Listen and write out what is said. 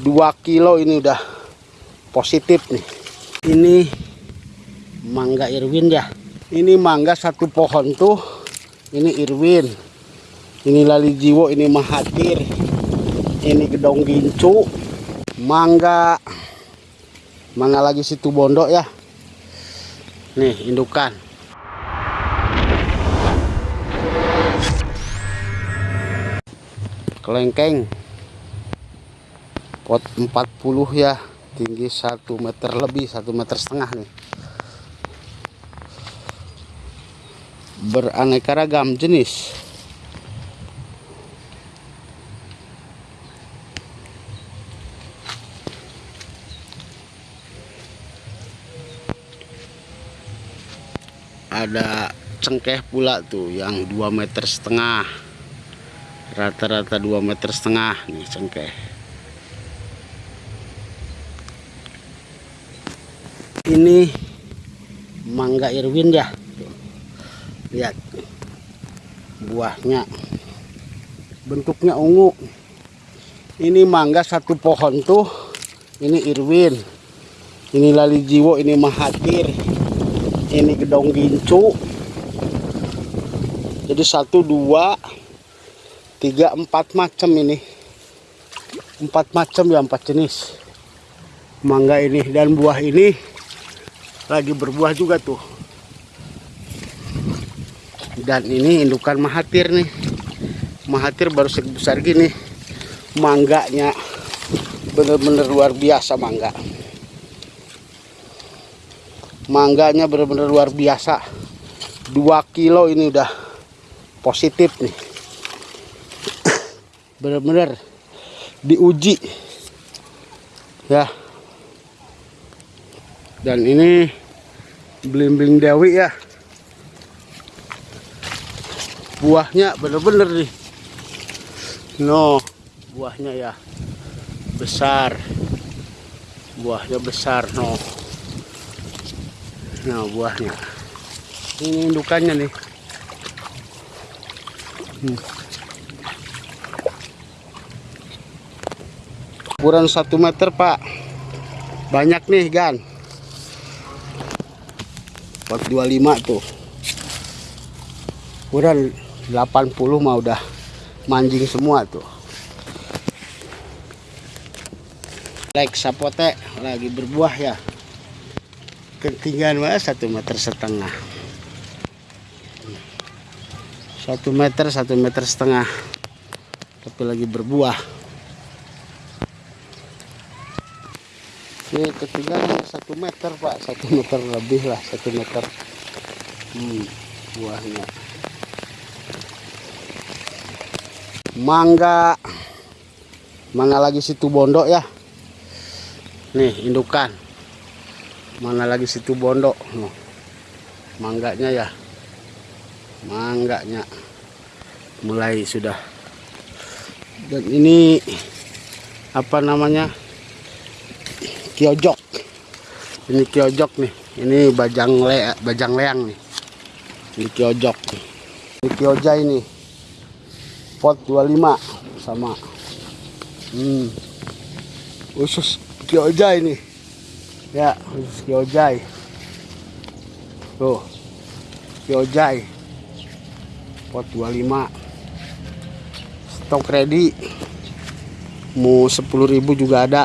2 kilo ini udah positif nih. Ini mangga Irwin ya. Ini mangga satu pohon tuh. Ini Irwin. Ini lali jiwo ini mahathir. Ini gedong gincu. Mangga. Mana lagi situ bondo ya. Nih indukan. Kelengkeng pot 40 ya. Tinggi 1 meter lebih 1 meter setengah nih. Beraneka ragam jenis. Ada cengkeh pula tuh yang 2 meter setengah. Rata-rata 2 meter setengah nih cengkeh ini mangga Irwin ya lihat. Buahnya. Bentuknya ungu. Ini mangga satu pohon tuh. Ini Irwin. Ini lali jiwo ini mahathir. Ini gedong gincu. Jadi satu dua tiga empat macam ini. Empat macam ya empat jenis mangga ini. Dan buah ini lagi berbuah juga tuh. Dan ini indukan mahathir nih. Mahathir baru sebesar gini. Mangganya bener-bener luar biasa mangga. Mangganya bener-bener luar biasa. 2 kilo ini udah positif nih. Bener-bener diuji. Ya. Dan ini belimbing dewi ya. Buahnya bener-bener nih. No buahnya ya besar. Buahnya besar no. Nah buahnya. Ini indukannya nih. Hmm. ukuran satu meter pak. Banyak nih gan 425 tuh. Ukuran 80 mah udah manjing semua tuh. Like sapote lagi berbuah ya. Ketinggian mah satu meter setengah. Satu meter satu meter setengah. Tapi lagi berbuah ini ketinggian satu meter pak. Satu meter lebih lah satu meter. Hmm, buahnya. Mangga. Mana lagi situ bondo ya. Nih indukan. Mana lagi situ bondo. Oh, mangganya ya. Mangganya. Mulai sudah. Dan ini apa namanya kiojok. Ini kiojok nih. Ini bajang le bajang leang nih. Ini kiojok ini kioja ini. Pot 25 sama. Hmm. Usus kioja ini. Ya usus kiojai tuh. Kiojai pot 25 stok ready. Mau 10.000 juga ada